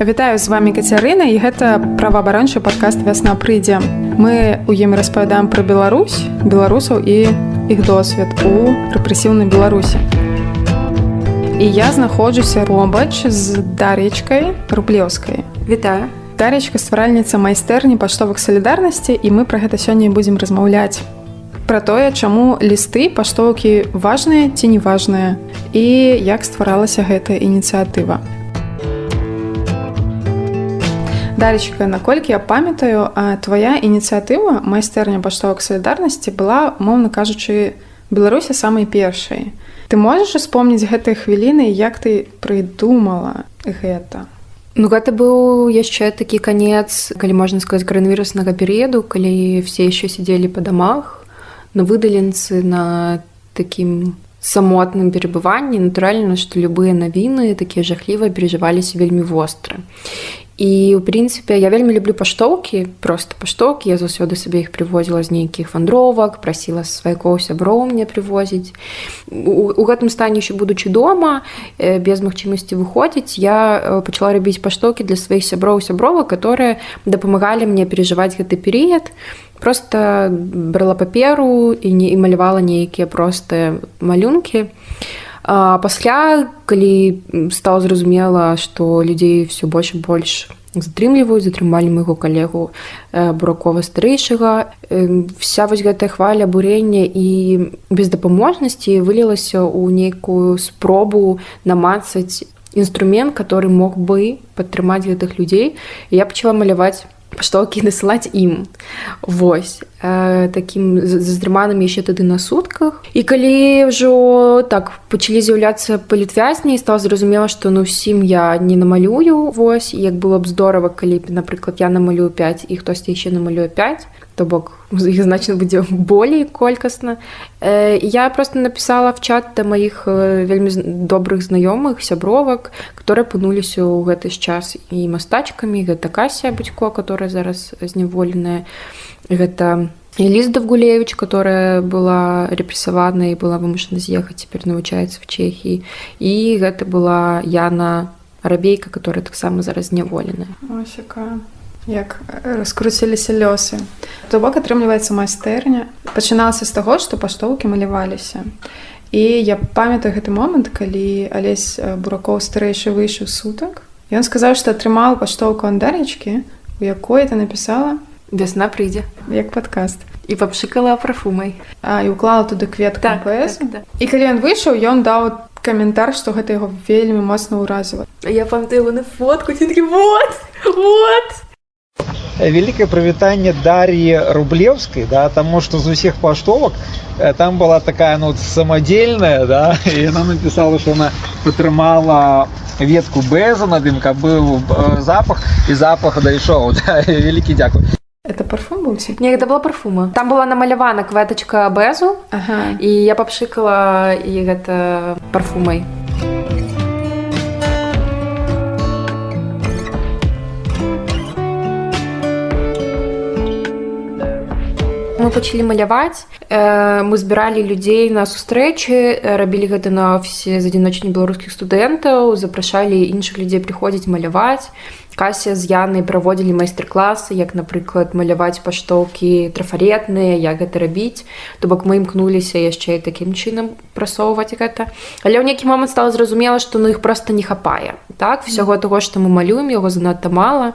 Вітаю з вами Кацярына і гэта праваабарончы падкаст вясна прыйдзе. Мы у ім распавядаем пра Беларусь, беларусаў і іх досвед у рэпрэсіўнай Беларусі. І я знаходжуся робач з даречкай рублеўскай. Вітаю. Даречка стваральніца майстэрні паштовых салідарнасці і мы пра гэта сёння будзем размаўляць. Пра тое, чаму лісты паштоўкі важныя ці неважныя і як стваралася гэтая ініцыятыва. Даречка, наколькі я памятаю, твая ініцыятыва майстэрня паштовак салідарнасці была, моўна кажучы, Беларусі самай першай. Ты можаш успомніць гэтыя хвіліны, як ты прыдумала гэта. Ну гэта быў яшчэ такі канец, калі можна сказаць каранавіруснага перыяду, калі все яшчэ сядзелі па дамах, на выдаленцы на такім самотным перабыванні, натуральна, што любыя навіны такія жахлівыя перажываліся вельмі востра і у прынцыпе я вельмі люблю паштоўкі просто паштоўкі я заўсёды сабе іх прывозіла з нейкіх вандровак прасіла сваякоў сяброў мне прывозіць у, у гэтым стане еще будучы дома э, без магчымасці выходзіць я э, пачала рабіць паштоўкі для сваіх сяброў сябровак которые дапамагалі мне перажываць гэты перыяд просто брала паперу і не і малявала нейкія простыя малюнкі. А пасля калі стала зразумела што людзей все больш больш затрымліваюць затрымалі майго калегу э, буракова старэйшага вся вось гэтая хваля бурення і бездапаможнасці вылілася ў нейкую спробу намацаць інструмент который мог бы падтрымаць гэтых людзей. Я пачала маляваць паштоўкі насылаць ім Вось. Э, такім заздрыманым яшчэ тады на сутках і калі ўжо так пачалі з'яўляцца палітвязні стала зразумела што ну ўсім я не намалюю. Вось. Як было б здорава калі напрыклад я намалюю 5 і хтосьці яшчэ намалюю 5 то бок іх значна будзе болей колькасна э, я просто написала в чат да маіх э, вельмі добрых знаёмых сябровак которые апынуліся ў гэты час і мастачкамі гэта кася бацько которая зараз зняволеная гэта Лізда Гулевич, которая была рэпрессавана і была вымушана з'ехаць цяпер навучаецца в Чехіі і гэта была Яна рабейка, которая таксама зараз зняволеная як раскруціліся лёсы. То бок атрымліваецца майстэрня пачыналася з таго што паштоўкі маляваліся. І я памятаю гэты момант калі алесь буракоў старэйшы выйшаў сутак. Ён сказаў што атрымаў паштоўку андаречкі у якой это напісала вясна прыйдзе як падкаст. І папшыкала прафумай а і уклала туды квет так, так, так. і калі ён выйшаў ён даў каментар што гэта яго вельмі моцна ўразіла. Я памятаю на фотку вот! Вот вялікае прывітанне дар'і рублеўскай да таму што з усіх паштовак э, там была такая ну самадзельная да і яна напісала што она падтрымала ветку бэза над ім каб быў э, запах і запах дайшоў да, вялікі дзякуй это парфум быў не гэта была парфума. Там была намалявана кветачка бэзу ага. і я папшыкала і гэта парфумай мы пачалі маляваць э, мы збіралі людзей на сустрэчы рабілі гэта на офісе з адзіночні беларускіх студэнтаў запрашалі іншых людзей прыходзіць маляваць кася з янай праводзілі майстар-класы як напрыклад маляваць паштоўкі трафаретныя як гэта рабіць. То бок мы імкнуліся яшчэ і такім чынам прасоўваць гэта. Але ў нейкі момант стала зразумела што ну іх просто не хапае. Так всяго того што мы малюем яго занадта мала.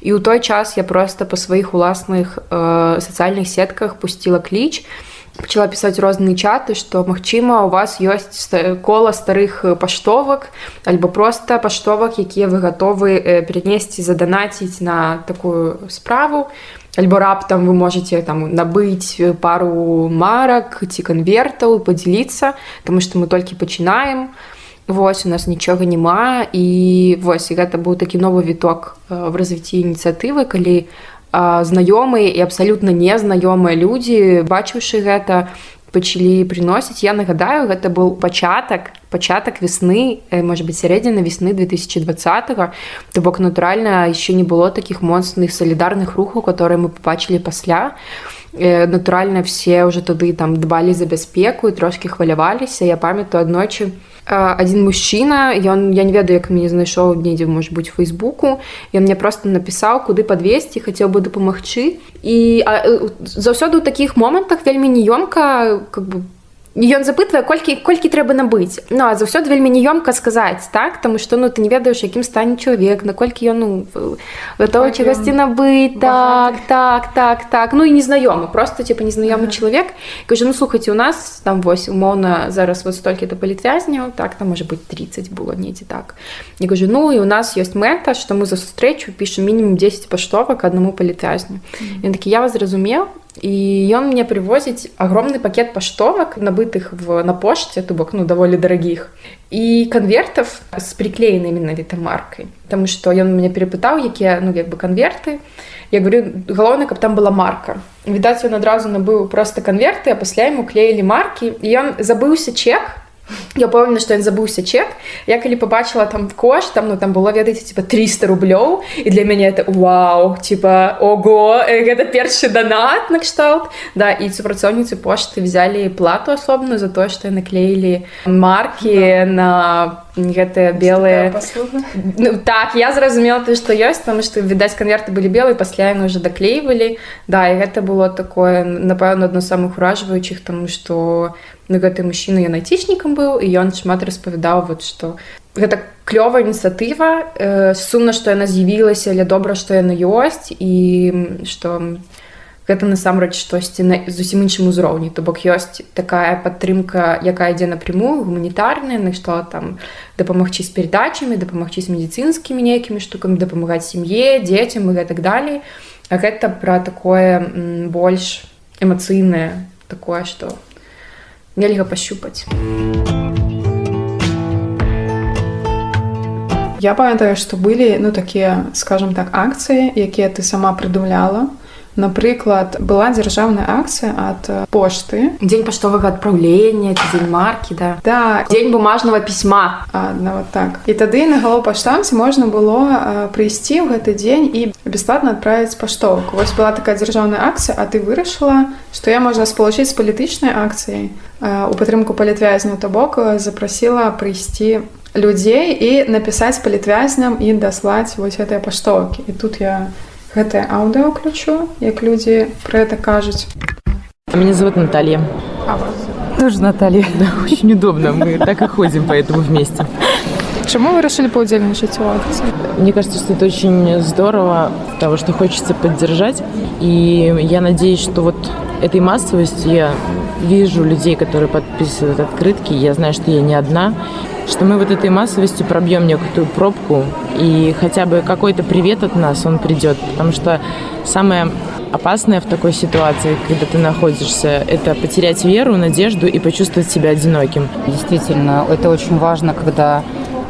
І ў той час я просто па сваіх уласных э, сацыяльных сетках пусціла кліч і пачала пісаць розныя чаты што магчыма у вас ёсць кола старых паштовак альбо просто паштовак якія вы гатовы перанесці заданаціць на такую справу альбо раптам вы можете там набыць пару марак ці канвертаў подзяліцца тому что мы толькі пачынаем Вось у нас нічога няма і вось і гэта быў такі новы віток в развіцці ініцыятывы калі знаёмыя і абсалютна незнаёмыя людзі бачыўшы гэта пачалі прыносіць. Я нагадаю гэта быў пачатак пачатак весны можа быть сярэдзіна весны 2020 то бок натуральна еще не было таких моцных салідарных рухаў которые мы побачылі пасля натуральна все ўжо тады там дбалі за бяспеку трошки хваляваліся. Я памятаю аднойчы один мужчына ён я не ведаю як мяне знайшоў недзе может быть фейсбуку ён мне просто напісаў куды подвесці хацеў бы дапамагчы. І заўсёды ў такіх момантах вельмі неёмка как бы ён запытвае колькі колькі трэба набыць ну а заўсёды вельмі неёмка сказаць так таму што ну ты не ведаеш якім стане чалавек наколькі ён ну готовы чагосьці набыць так так так так ну і незнаёмы просто типа незнаёмы ага. чалавек кажу ну слухайце у нас там вось умоўна зараз вот столькі да палітвязняў так там можа быть 30 было недзе так не кажу ну і у нас ёсць мэта што мы за сустрэчу пішем мінімум 10 паштовак аднаму палітвязню mm -hmm. ён такі я вас зразумеў И он мне привозит огромный пакет поштовок, набытых в, на почте, то бок, ну, довольно дорогих, и конвертов с приклеенной именно этой маркой. Потому что он меня перепытал, какие, ну, как бы конверты. Я говорю, главное, чтобы там была марка. Видать, он одразу набыл просто конверты, а после ему клеили марки. И он забылся чек, Я помню, што ён забыўся чек. Я калі побачыла там кошт там ну там было ведаеце типа 300 рублёў і для мяне это вау типа ого гэта першы донат накшталт да і супрацоўніцы пошты взяли плату асобную за тое што наклеілі марки да. на гэтыя белыя ну, так я зразумела ты што ёсць там што відаць канверты былі белыя пасля яны уже даклейвалі да і гэта было такое напэўна адно самых уражваючых тому что на гэты мужчына ён айцічнікам быў і ён шмат распавядаў вот што гэта клёвая ініцыятыва э, сумна што яна з'явілася але добра што яна ёсць і што гэта насамрэч штосьці на зусім іншым узроўні. То бок ёсць такая падтрымка якая ідзе напрямую гуманітарная на што там дапамагчы з перадачамі дапамагчы з медыцынскімі нейкімі штукамі дапамагаць сям'е дзецям і гэтак далей. А гэта пра такое больш эмацыйнае такое што нельга пощупаць. Я памятаю, што былі ну такія скажем так акцыі, якія ты сама прыдумляла Напрыклад, была дзяржаўная акцыя ад пошты. Дзень паштовага адпраўлення, дзень маркі да. Да дзень бумажнага пісьма нават так. І тады на галоў паштамце можна было прыйсці ў гэты дзень і бясплатна адправіць паштоўку. Вось была такая дзяржаўная акцыя, а ты вырашыла, што я можна спалучыць з палітычнай акцыяй у падтрымку палітвязняў то бок запрасіла прыйсці людзей і напісаць палітвязням і даслаць вось гэтыя паштоўкі. І тут я гэтае аўдыо ключу як людзі про это кажуць меня зовут Наталья а тоже Наталья да, очень удобно мы так и ходим поэтому вместе Чему вы решили поудельничать в акции? Мне кажется, что это очень здорово, того, что хочется поддержать. И я надеюсь, что вот этой массовостью я вижу людей, которые подписывают открытки. Я знаю, что я не одна что мы вот этой массовостью пробьем некую пробку, и хотя бы какой-то привет от нас он придет, потому что самое опасное в такой ситуации, когда ты находишься, это потерять веру, надежду и почувствовать себя одиноким. Действительно, это очень важно, когда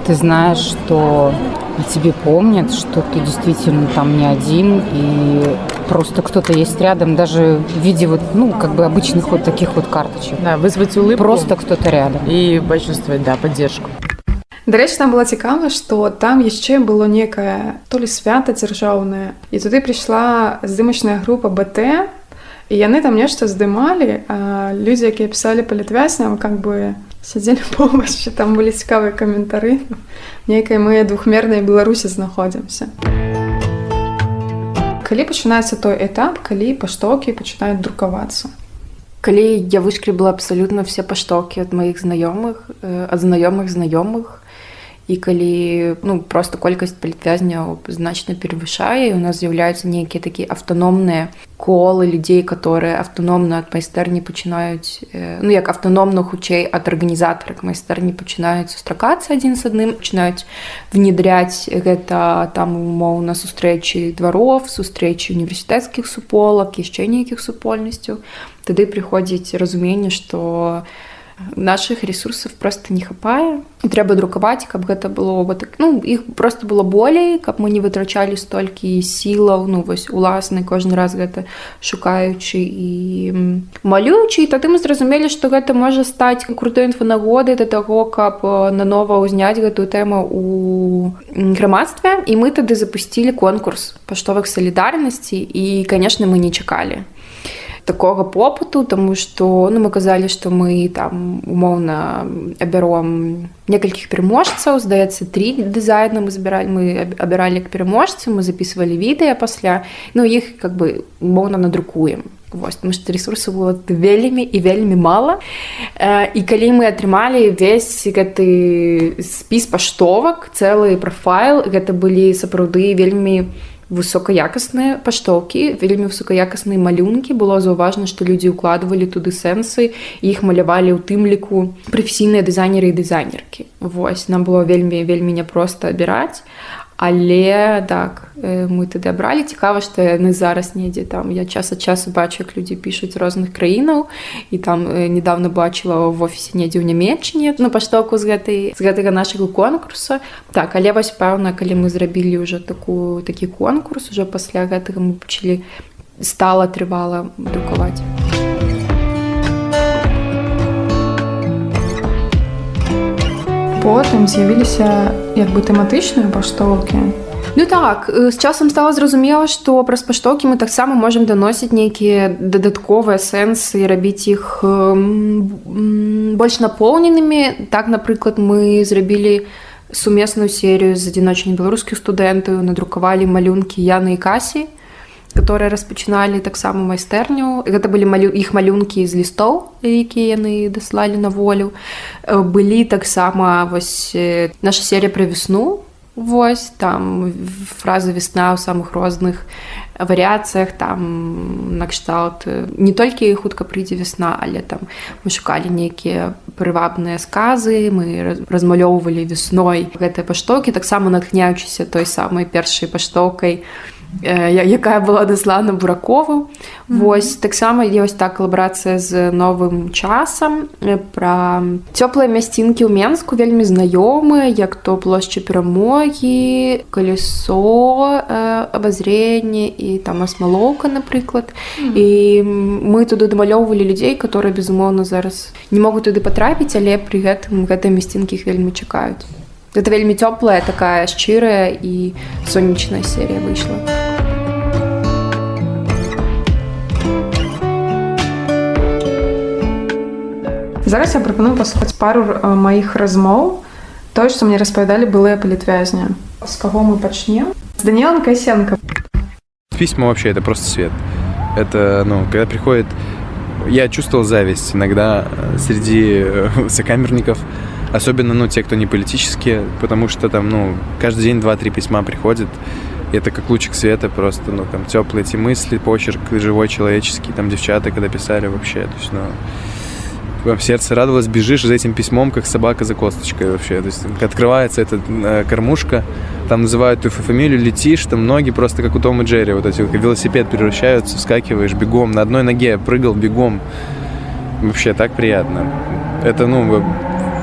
ты знаешь, что о тебе помнят, что ты действительно там не один, и просто кто-то есть рядом, даже в виде вот, ну, как бы обычных вот таких вот карточек. Да, вызвать улыбку. Просто кто-то рядом. И почувствовать, да, поддержку. Дарэчы, там было цікава, што там яшчэ было некае то ли свята дзяржаўнае. І туды прыйшла здымачная група БТ, і яны там нешта здымалі, людзі, якія пісалі палітвясням, как бы сядзелі побач, там былі цікавыя каментары. Нейкай мы двухмернай Беларусі знаходзімся калі пачынаецца той этап калі паштоўкі пачынаюць друкавацца? Калі я вышкребла абсалютна все паштоўкі ад маіх знаёмых ад знаёмых знаёмых і калі ну просто колькасць палітвязняў значна перавышае у нас з'яўляюцца нейкія такія аўтаномныя колы людзей которые аўтаномна ад майстэрні пачынаюць ну як аўтаномна хутчэй ад арганізатара майстэрні пачынаюць сустракацца адзін з адным пачынаюць внедряць гэта там умоўна сустрэчы дваров сустрэчы універсітэцкіх суполак яшчэ нейкіх супольнасцяў тады прыходзіць разуменне што у наших ресурсов просто не хапае трэба друкаваць каб гэта было вот так. Ну іх просто было болей каб мы не вытрачалі столькі сілаў. Ну вось уласны кожны раз гэта шукаючы і малюючы. Тады мы зразумелі што гэта можа стаць крутой інфанагодай да таго каб нанова ўзняць гэтую тэму у грамадстве. І мы тады запусцілі конкурс паштовых салідарнасці і конечно мы не чакалі такога попыту тому что ну мы казалі что мы там умоўна абяром некалькіх пераможцаў здаецца три дызайна мы збіралі мы абіралі к пераможцы мы записывалі відэа пасля ну іх как бы умоўна надрукуем Вось, потому что ресурсаў было вельмі і вельмі мала і калі мы атрымалі весь гэты спіс паштовак цэлы прафайл гэта былі сапраўды вельмі высокаякасныя паштоўкі вельмі высокаякасныя малюнкі было заўважна што людзі ўкладвалі туды сэнсы іх малявалі ў тым ліку прафесійныя дызайнеры і дызайнеркі Вось нам было вельмі вельмі няпроста абіраць але так мы тады абралі цікава што яны зараз недзе там я час ад часу бачу як людзі пішуць розных краінаў і там недавно бачыла в офісе недзе ў нямецчыне на паштоку з гэтай з гэтага нашага конкурса. Так але вось пэўна калі мы зрабілі ўжо такую такі конкурс уже пасля гэтага мы пачалі стала трывала друкаваць потым з'явіліся як бы тэматычныя паштоўкі Ну так з часам стала зразумела што праз паштоўкі мы таксама можемм даносіць нейкія дадатковыя сэнсы рабіць іх больш напоўненымі так напрыклад мы зрабілі сумесную серыю з адзіночнымі беларускіх студэнтаў надрукавалі малюнкі яны і касі которые распачыналі таксама майстэрню гэта былі малю іх малюнкі з лістоў якія яны даслалі на волю. Былі таксама вось наша серія пра весну. Вось там фразы весна ў самых розных варыяцыях там накшталт не толькі хутка прыйдзе весна але там мы шукалі нейкія прывабныя сказы мы размалёўвалі весной гэтыя паштоўкі таксама натхняючыся той самай першай паштоўкай. у якая была даслана буракову mm -hmm. восьось таксама ёсць так калабарацыя з новым часам пра цёплыя мясцінкі ў менску вельмі знаёмыя як то плошча перамогі калесо абазренне і там асмалоўка напрыклад mm -hmm. і мы туды дамалёўвалі людзей которые безумоўна зараз не могуць туды патрапіць але пры гэтым гэтыя мясцінкі іх вельмі чакаюць Гэта вельмі цёплая такая шчырая і сонечная серія выйшла. Зараз я прапаную паслухаць пару маіх размоў. Тое, што мне распавядалі былыя палітвязня. З каго мы пачнем? З Даніэлом Касенко. Письма вообще это просто свет. Это, ну, когда приходит... Я чувствовал зависть иногда среди сокамерников, Особенно, ну, те, кто не политические, потому что там, ну, каждый день два-три письма приходят. И это как лучик света просто, ну, там, теплые эти мысли, почерк живой, человеческий, там, девчата, когда писали вообще, то есть, ну, в сердце радовалось, бежишь за этим письмом, как собака за косточкой вообще. То есть открывается эта э, кормушка, там называют твою фамилию, летишь, там ноги просто как у Тома и Джерри, вот эти вот, велосипед превращаются, вскакиваешь бегом, на одной ноге прыгал бегом. Вообще так приятно. Это, ну,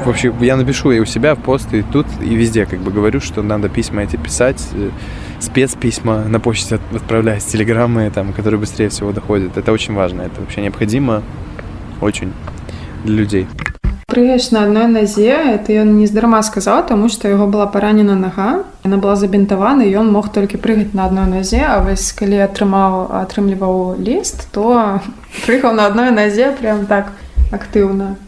вообще я напишу и у себя в пост, и тут, и везде как бы говорю, что надо письма эти писать, э, спецписьма на почте отправлять, телеграммы, там, которые быстрее всего доходят. Это очень важно, это вообще необходимо очень для людей. Прыгаеш на адной назе это ён нездарма сказаў таму што яго была паранена нага яна была забінтавана ён мог толькі прыгаць на адной назе а вось калі атрымаў атрымліваў ліст то прыгаў на адной назе прям так актыўна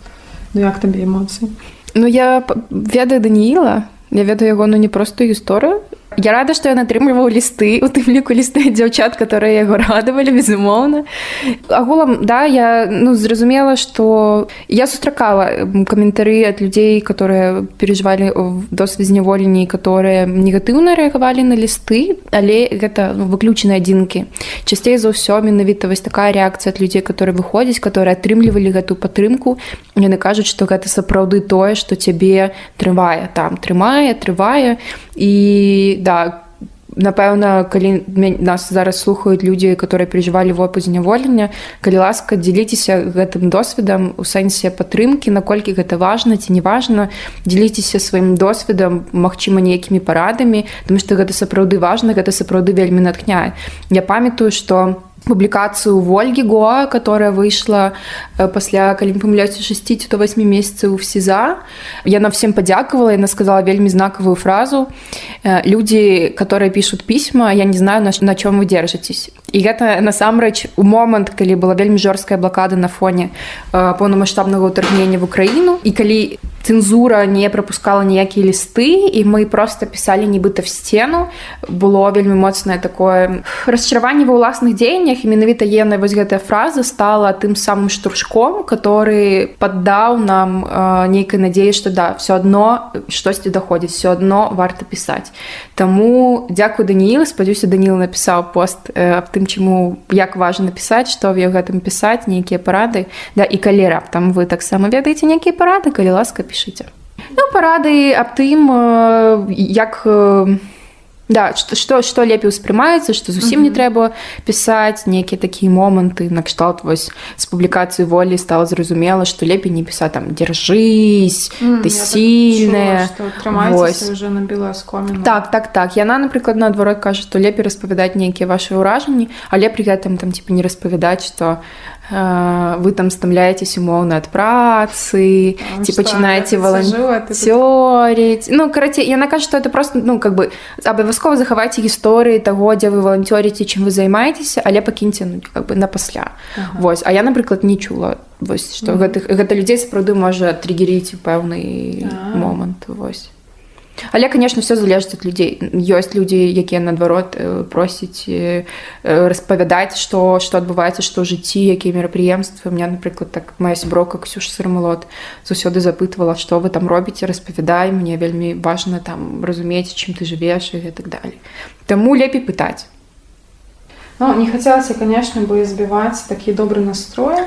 Ну як табе эмоцыі? Ну я ведаю Данііла, я ведаю яго ну не простую гісторыю, Я рада, што ён атрымліваў лісты у тым ліку лісты дзяўчат, которые яго радавалі безумоўна. Агулам да я ну, зразумела, што я сустракала каментары ад людзей, которые перажывалі досвед зняволенні, которые негатыўна рэагавалі на лісты, але гэта ну, выключаны адзінкі. Часцей за ўсё менавіта вось такая рэакцыя ад людзей, которые выходзяць, которые атрымлівалі гэтую падтрымку. Яны кажуць, што гэта сапраўды тое, што цябе трывае там трымае, трывае і да напэўна калі нас зараз слухаюць людзі которые переживалі вопыт зняволення калі ласка дзеліцеся гэтым досведам у сэнсе падтрымкі наколькі гэта важна ці неважна дзеліцеся сваім досведам магчыма нейкімі парадамі тому что гэта сапраўды важна гэта сапраўды вельмі натхняе. Я памятаю что публікацыю Вольгі Гоа, которая выйшла э, пасля калі памыляюся 6 до 8 месяцаў в сеза. Яна всем падзякавала, яна сказала вельмі знакавую фразу. Э, Людзі, которые пишут пісьма, я не знаю, на, на чым вы держитесь. І гэта насамрэч у момант, калі была вельмі жорсткая блакада на фоне э, поўнамасштабнага ўтаргнення в Украіну і калі цэнзура не прапускала ніякія лісты і мы просто пісалі нібыта в сцену было вельмі моцнае такое расчараванне ва ўласных дзеяннях менавіта ена вось гэтая фраза стала тым самым штуршком который паддаў нам э, нейкай надзеі што да все адно штосьці даходзіць все адно варта пісаць Таму дзякую Даніл спадзяюся Даніл напісаў пост э, аб тым чаму як важна напісаць што в гэтым пісаць нейкія парады да і калі раптам вы таксама ведаеце нейкія парады калі ласка пішыце ну парады аб тым як да што што лепей успрымаецца што зусім не трэба пісаць нейкія такія моманты накшталт вось з публікацыі волі стала зразумела што лепей не пісаць там дзяржысь М, ты так сильная уже набіла скоміну. так так так. Яна напрыклад наадварот кажа што лепей распавядаць нейкія ваши ўражанні але пры гэтым там типа не распавядаць што э, вы там стамляетесь умоўна ад працы Там ці пачынаеце я тут валанцёріць ну карацей яна кажа што это просто ну как бы абавязкова захавайце гісторыі таго дзе вы валанцёріце чым вы займаецеся але пакіньце ну, как бы на пасля Ага. Вось а я напрыклад не чула вось што Мгм. гэтых гэта людзей сапраўды можа триггеріць у пэўны момант вось Але конечно все залежыць ад людзей ёсць людзі якія наадварот э, просяць э, э, распавядаць што што адбываецца што жыцці якія мерапрыемствы. У меня напрыклад так моя сяброка ксюша сырмалот заўсёды запытвала што вы там робіце? Распавядай мне вельмі важна там разумець чым ты жывеш і так далее Таму лепей пытаць. Ну, не хацелася, конечно, бы збіваць такі добры настрой,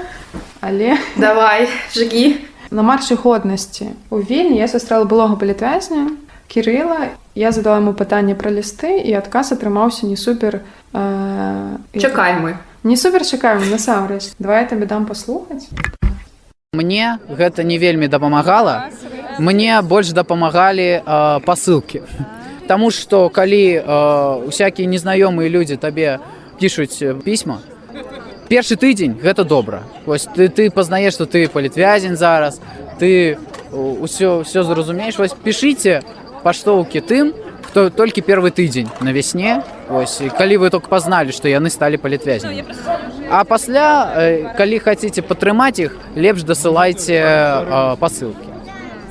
але давай жги на маршы годнасці. У вільні я сустрэла былога палітвязня Кірыла я задала яму пытанне пра лісты і адказ атрымаўся не супер э, чакай мы не супер чакаем насамрэч давай я табе дам паслухаць Мне гэта не вельмі дапамагала. Мне больш дапамагалі э, пасылкі. Таму што калі э, усякія незнаёмыя людзі табе пішуць э, пісьма, першы тыдзень гэта добра. Вось ты, ты пазнаеш, што ты палітвязень зараз, ты ўсё, ўсё зразумееш, вось пішыце паштоўкі тым, хто толькі первы тыдзень на вясне. Вось, і калі вы только пазналі, што яны сталі палітвязнямі. А пасля, э, калі хацеце падтрымаць іх, лепш дасылайце э, пасылкі.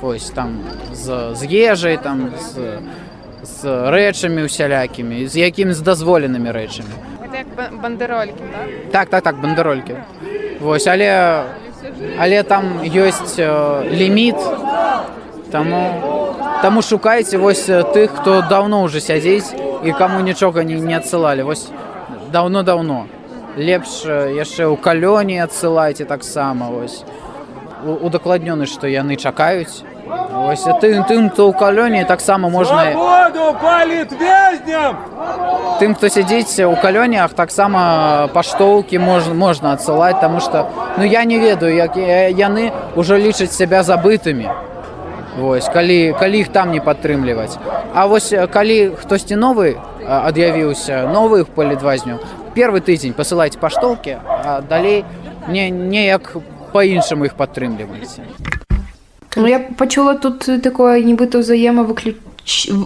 Вось там з, з ежай, там з, з рэчамі усялякімі, з якімі з дазволенымі рэчамі. бандеролькі да? Так, так, так, бандеролькі. Вось, але, але там ёсць э, ліміт, таму, таму шукайце вось э, тых, хто даўно ўжо сядзець і каму нічога не, не адсылалі. Вось даўно-даўно. Лепш э, яшчэ ў калёне адсылайце таксама вось. Удакладнёны, што яны чакаюць. Вось а тым, тым, хто ў калёне таксама можна Свободу палітвязням! тым, хто сядзіць у калёнях, таксама паштоўкі можна, можна адсылаць, таму што ну я не ведаю, як яны ўжо лічаць сябе забытымі. Вось, калі, калі іх там не падтрымліваць. А вось калі хтосьці новы ад'явіўся, новых палітвазню, першы тыдзень пасылайце паштоўкі, а далей не, неяк па-іншаму іх падтрымліваеце. Ну, я пачула тут такое нібыта ўзаемавыключ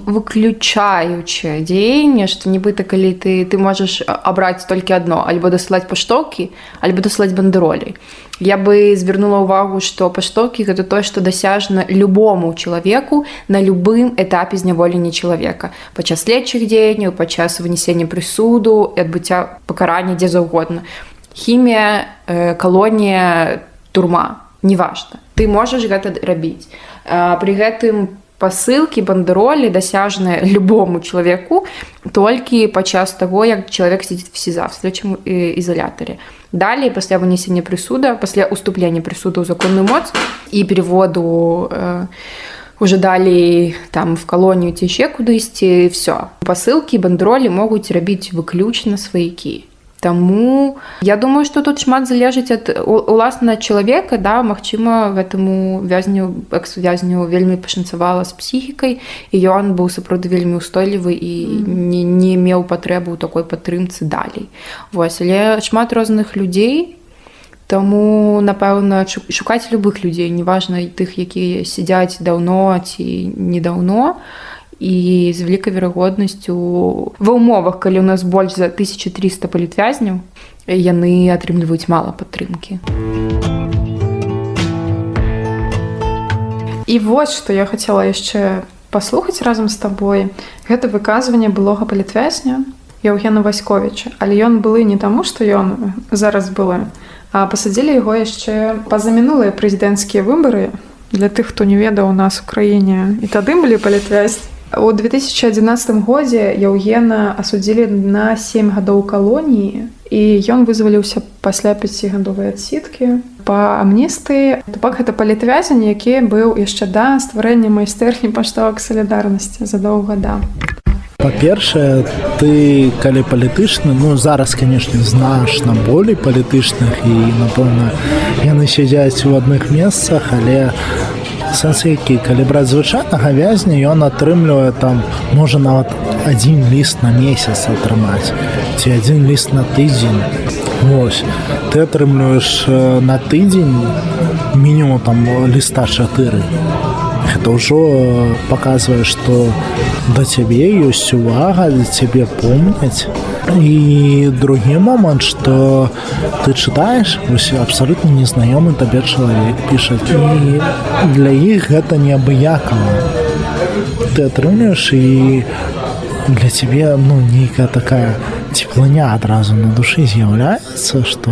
выключаючае дзеянне што нібыта калі ты ты можаш абраць толькі адно альбо дасылаць паштоўкі альбо дасылаць бандеролей. Я бы звярнула ўвагу што паштоўкі гэта тое што дасяжна любому чалавеку на любым этапе зняволення чалавека падчас следчых дзеянняў падчас вынесення прысуду і адбыцця пакарання дзе заўгодна хімія э, калонія турма неважна ты можаш гэта рабіць А, пры гэтым пасылкі бандеролі дасяжныя любому чалавеку толькі падчас таго як чалавек сидзіць в сеза в следчым э, ізалятары далей пасля вынесення прысуда пасля уступлення прысуда ў законную моц і переводу э, уже далей там в калонію ці яшчэ кудысьці все пасылкі бандеролі могуць рабіць выключна сваякі Таму я думаю, што тут шмат залежыць ад уласна чалавека да магчыма гэтаму вязню экс-вязню вельмі пашанцавала з псіхікай і ён быў сапраўды вельмі устойлівы і не, не меў патрэбу ў такой падтрымцы далей. Вось але шмат розных людзей, Таму напэўна шукаць любых людзей неважна тых якія сядзяць даўно ці недаўно і з вялікай верагоднасцю ва ўмовах калі ў нас больш за 1300 палітвязняў яны атрымліваюць мала падтрымкі. І вось што я хацела яшчэ паслухаць разам з табой. Гэта выказванне былога палітвязня Еўгена васьковича але ён былы не таму што ён зараз былы пасадзілі яго яшчэ па-за мінулыя прэзідэнцкія выбары. Для тых хто не ведаў у нас у краіне і тады былі палітвязь у 2011 годзе яўгена асудзілі на 7 гадоў калоніі і ён вызваліўся пасля пяцігадовай адсіткі па амністы бок гэта палітвязень які быў яшчэ да стварэння майстэрні паштовак салідарнасці задоўга да. Па-першае ты калі палітычны ну зараз канешне значна болей палітычных і напэўна яны сядзяць у адных месцах але сэнс які калі браць звычайнага вязня ён атрымлівае там можа нават адзін ліст на месяц атрымаць ці адзін ліст на тыдзень Вось ты атрымліваеш на тыдзень мінімум там ліста чатыры гэта ўжо паказвае што да цябе ёсць увага для цябе помняць і другі момант что ты чытаеш вось абсалютна незнаёмы табе чалавек пішаць для іх гэта неабыякова ты атрымліваеш і для цябе ну нейкая такая цеплыня адразу на душы з'яўляецца што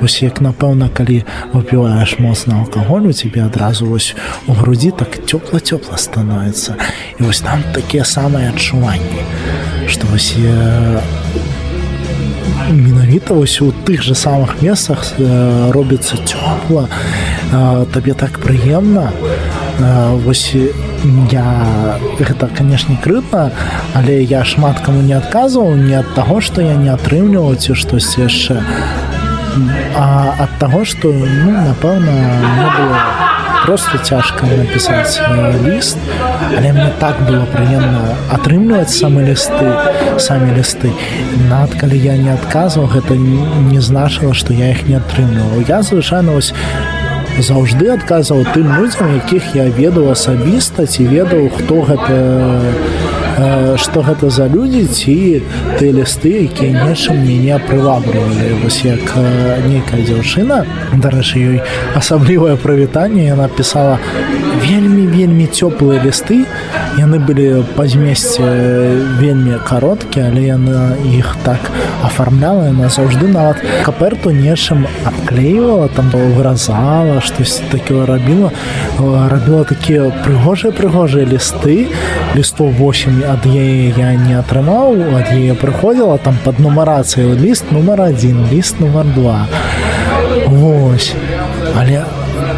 вось як напэўна калі выпіваеш моцна алкаголю тебе адразу вось у грудзі так цёпла-цёпла становіцца. І вось там такія самыя адчуванні што вось я менавіта вось у тых же самых месцах робіцца цёпла. Табе так прыемна. Вось я гэта канешне крытна але я шмат каму не адказваў не ад таго што я не атрымліваў ці штось яшчэ. А ад таго што ну напэўна не было просто цяжка напісаць ліст але мне так было прыемна атрымліваць самы лісты самі лісты. Над калі я не адказваў гэта не значыла што я іх не атрымліваў. Я звычайна вось заўжды адказваў тым людзям якіх я ведаў асабіста ці ведаў хто гэта што гэта за людзі ці ты лісты якія нечым мяне прывабрывалі вось як нейкая дзяўчына дарэчы ёй асаблівае прывітанне яна пісала вельмі вельмі цёплыя лісты яны былі па змесце вельмі кароткія але яна іх так афармляла яна заўжды нават каперту нечым абклеівала там выразала штось такое рабіла. Рабіла такія прыгожыя прыгожыя лісты. Лістов 8 ад яе я не атрымаў ад яе прыходзіла там под нумарацыяй ліст нумар один ліст нумар два. Вось. Але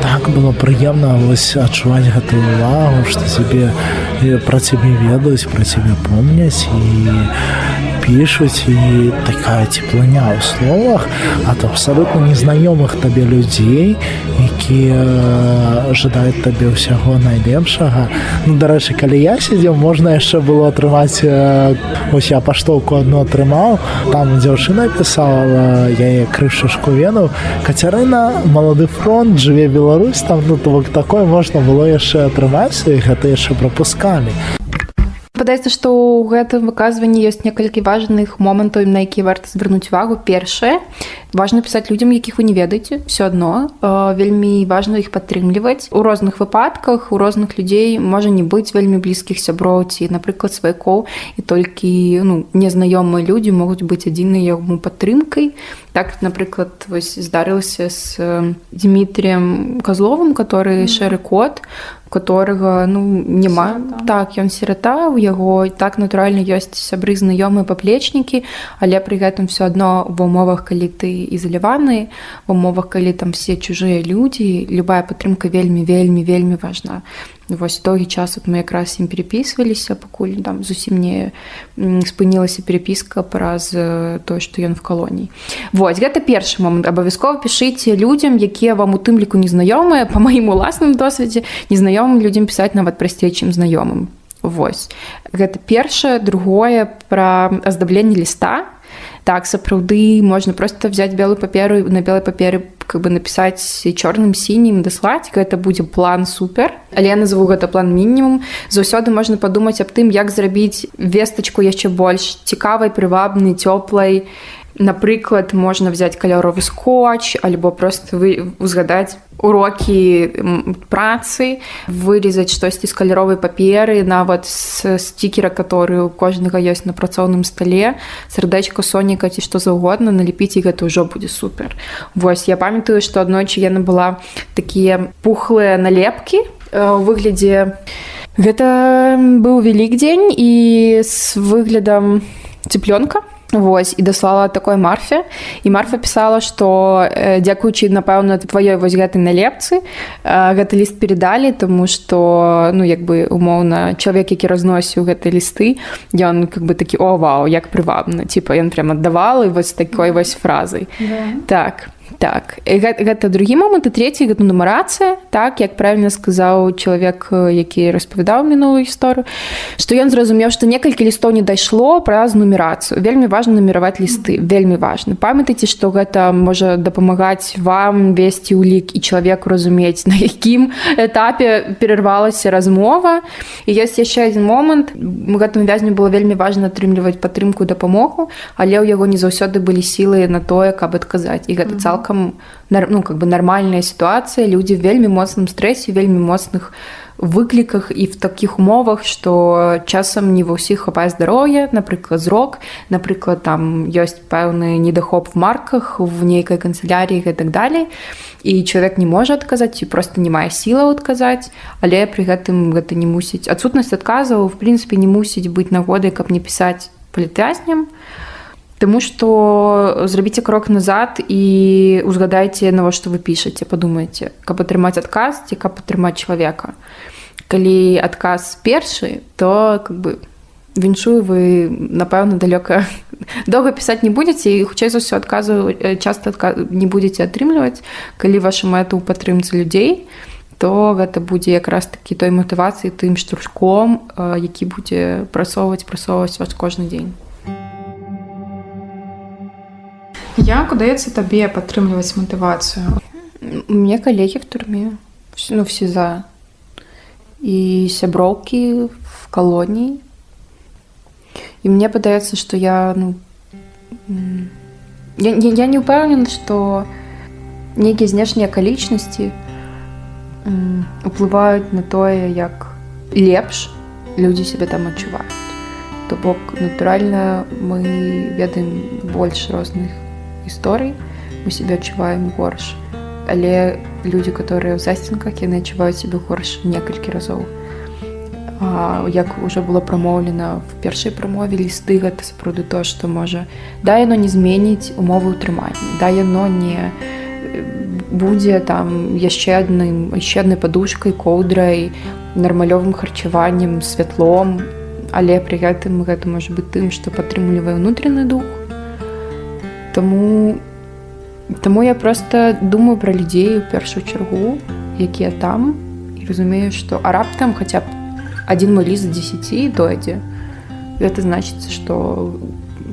так было прыемна вось адчуваць гэтую увагу што цябе пра цябе ведаюць пра цябе помняць і пішуць і такая цеплыня ў словах ад абсалютна незнаёмых табе людзей якія жадаюць табе ўсяго найлепшага. Ну, дарэчы калі я сидзеў можна яшчэ было атрымаць ось я паштоўку одну атрымаў там дзяўчына пісала яе крышашку вену. Кацярына малады фронт жыве Беларусь там ну бок такое можна было яшчэ атрымаць і гэта яшчэ прапускалі падаецца што ў гэтым выказванні ёсць некалькі важных момантаў на які варта звярнуць увагу. Першае важна пісаць людзям якіх вы не ведаеце. Все адно вельмі важна іх падтрымліваць. У розных выпадках у розных людзей можа не быць вельмі блізкіх сяброў ці напрыклад сваякоў. І толькі ну незнаёмыя людзі могуць быць адзінай яму падтрымкай. Так напрыклад вось здарылася з дмітрием козловым который шэры код которого ну няма сирата. так ён сірата у яго так натуральна ёсць сябры знаёмыя паплечнікі але пры гэтым все адно в умовах калі ты ізаляваны в умовах калі там все чужыя людзі любая падтрымка вельмі вельмі вельмі важна вось доўгі час от мы якраз ім перепісваліся пакуль там зусім не спынілася перепіска праз тое што ён в калоніі Вось гэта першы момант абавязкова пішыце людзям якія вам у тым ліку незнаёмыя па маім уласным досведзе незнаёмым людзям пісаць нават прасцей чым знаёмым Вось гэта першае другое пра аздабленне ліста так сапраўды можна просто взять белую паперу на белой паперы как бы написать чорным сінім даслаць гэта будзе план супер. Але я назову гэта план мінімум заўсёды можна падумаць аб тым як зрабіць вестачку яшчэ больш цікавай прывабнай цёплай напрыклад можна взять каляровы скотч альбо просто вы узгадаць урокі працы вырезаць штосьці з каляровай паперы нават з стикера который у кожнага ёсць на працоўным стале сардэчка соніка ці што заўгодна налепіць і гэта ўжо будзе супер. Вось я памятаю што аднойчы яна была такія пухлыя налепкі у выглядзе гэта быў вялік дзень і з выглядам цыплёнка Вось і даслала такой марфе. І марфа пісала што э, дзякуючы напэўна тваёй вось гэтай налепцы э, гэты ліст перадалі тому што ну як бы умоўна чалавек які разносіў гэтай лісты ён как бы такі о вау як прывабна типа ён прям аддавал і вось такой вось фразай yeah. так так. Гэта, гэта другі момант і третий гэта нумарацыя так як правильно сказаў чалавек які распавядаў мінулую гісторыю што ён зразумеў што некалькі лістоў не дайшло праз нумерацыю. Вельмі важна наміраваць лісты вельмі важна. Памятайце што гэта можа дапамагаць вам весці ўлік і чалавеку разумець на якім этапе перарвалася размова. І ёсць яшчэ один момант. Гэтым вязню было вельмі важна атрымліваць падтрымку дапамогу але ў яго не заўсёды былі сілы на тое каб адказаць. І гэта цалкам цалкам ну как бы нармальная сітуацыя людзі вельмі моцным стрэсе вельмі моцных выкліках і в такіх умовах што часам не ва ўсіх хапае здароўя напрыклад зрок напрыклад там ёсць пэўны недахоп в марках в нейкай канцеляріі і так далей і чалавек не можа адказаць ці просто не мае сілаў адказаць але пры гэтым гэта не мусіць адсутнасць адказаў в прынцыпе не мусіць быць нагодай каб не пісаць палітвязням а Таму што зрабіце крок назад і узгадайце навошта вы пішаце, падумайце, каб атрымаць адказ ці каб атрымаць чалавека. Калі адказ першы, то как бы віншую вы напэўна далёка доўга пісаць не будзеце і хутчэй за ўсё адказу часта не будзеце атрымліваць, калі ваша мэта ў падтрымцы людзей, то гэта будзе якраз такі той матывацыі тым штуршком, які будзе прасоўваць прасоўваць вас кожны дзень. Як удаецца табе падтрымліваць матывацыю? Мне калегі в турме ну, все за і сяброўкі в калоніі. І мне падаецца, што я ну, я, я, я не ўпэўнена, што нейкія знешнія акалічнасці уплываюць на тое, як лепш людзі сябе там адчуваюць. То бок натуральна мы ведаем больш розных гісторый мы себе адчуваем горш. Але людзі которые ў засценках яны адчуваюць себе горш некалькі разоў. А, як уже было прамоўлена в першай прамове лісты гэта сапраўды то што можа да яно не зменіць умовы ўтрымання да яно не будзе там яшчэ адным яшчэ аднай падушкай коўдрай нармалёвым харчаваннем святлом. Але пры гэтым гэта можа быць тым што падтрымлівае ўнутраны дух Таму Таму я просто думаю пра людзей у першую чаргу, якія там і разумею, што а раптам хаця б адзін мой ліст 10 дойдзе. Гэта значыцца, што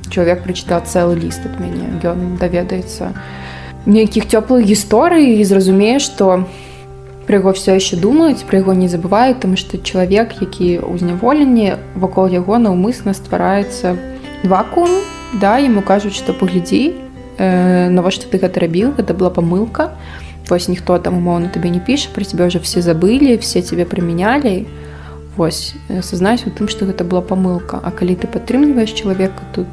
чалавек прачытаў цэлы ліст ад мяне. Ён даведаецца нейкіх цёплых гісторый і зразумее, што пра яго все яшчэ думаюць, пра яго не забываюць, таму што чалавек, які ў зняволенні вакол яго наўмысна ствараецца вакуум, да ему кажуць что паглядзі э, навошта ты гэта рабіў гэта была помылка. Вось ніхто там умоўно табе не піша про тебя уже все забылі все тебе прымянялі вось сазнаюсь у тым что гэта была помылка. А калі ты падтрымліваешь чалавека тут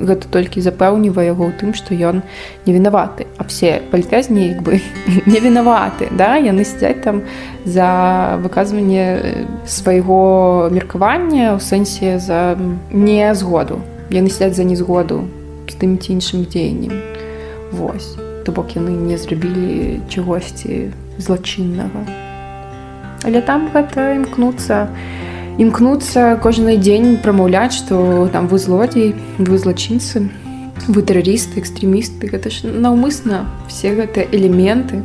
гэта толькі запэўнівае яго ў тым што ён не вінаваты. А все палітвязні як бы не вінаваты да? Яны сядзяць там за выказванне свайго меркавання ў сэнсе за не згоду яны сядзяць за незгоду з тым ці іншым дзеяннем Вось. То бок яны не зрабілі чагосьці злачыннага. Але там гэта імкнуцца імкнуцца кожны дзень прамаўляць што там вы злодзей вы злачынцы вы тэрарысты экстрэмісты. Гэта ж наўмысна все гэтыя элементы.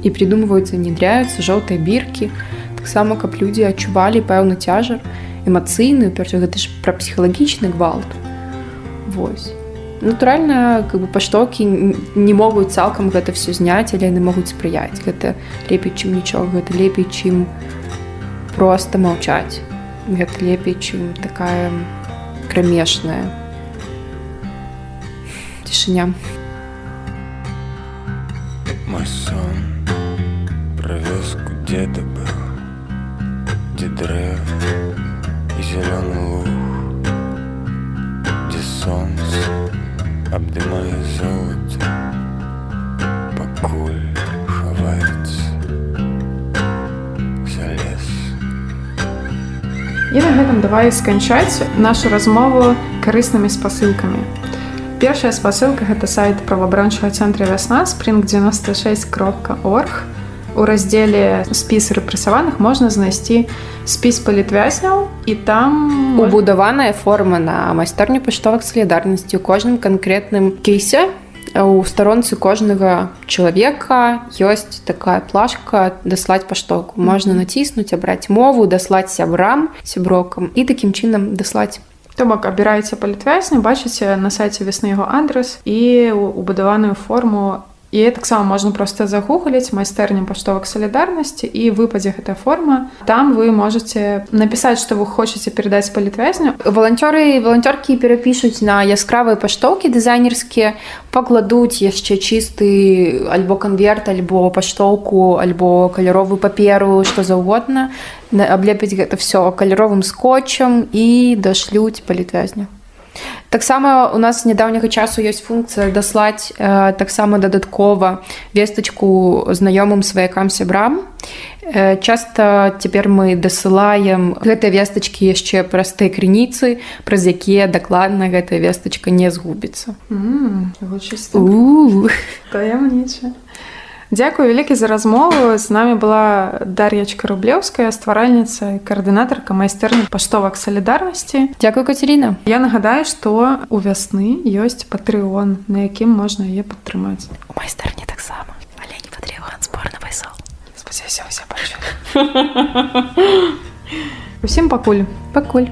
І придумваюцца внедряюцца жоўтыя біркі. Таксама каб людзі адчувалі пэўны цяжар эмацыйную перш гэта ж пра псіхалагічны гвалт. Вось натуральна как бы паштокі не могуць цалкам гэта все зняць але яны могуць спрыяць гэта лепей чым нічога гэта лепей чым просто маўчаць гэта лепей чым такая крамешная цішыня мой сон провеску деда был где древ зеленый луг где солнце обдымая золото покуль хавается за лес І на гэтым давай сканчаць нашу размову карыснымі спасылкамі. Першая спасылка гэта сайт правабранчага цэнтра вясна спринг 96 кропка орг. У раздзеле спіс рэпрэсаваных можна знайсці спіс палітвязняў і там убудаваная форма на майстэрню паштовак салідарнасці у кожным канкрэтным кейсе у старонцы кожнага чалавека ёсць такая плашка даслаць паштоку можна націснуць абраць мову даслаць сябрам сяброкам і такім чынам даслаць. То бок абіраеце палітвязня бачыце на сайце весны яго адрес і убудаваную форму і таксама можна проста загугліць майстэрню паштовак салідарнасці і выпадзе гэтая форма. Там вы можете напісаць што вы хочаце перадаць палітвязню валанцёры валанцёркі перапішуць на яскравыя паштоўкі дызайнерскія пакладуць яшчэ чысты альбо канверт альбо паштоўку альбо каляровую паперу што заўгодна аблепіць гэта все каляровым скотчам і дашлюць палітвязню таксама у нас нядаўняга часу ёсць функцыя даслаць э, таксама дадаткова вестачку знаёмым сваякам сябрам. Э, часта цяпер мы дасылаем гэтыя вестачкі яшчэ праз тыя крыніцы праз якія дакладна гэтая вестачка не згубіцца. Таямніча Дзякую вялікі за размову. З намі была дар'ячка рублеўская стваральніца і каардынатарка майстэрні паштовак салідарнасці Дзякую кацярина Я нагадаю што у вясны ёсць патрыон на якім можна яе падтрымаць у майстэрні таксама але не патрыон спорна пайсол Усім пакуль пакуль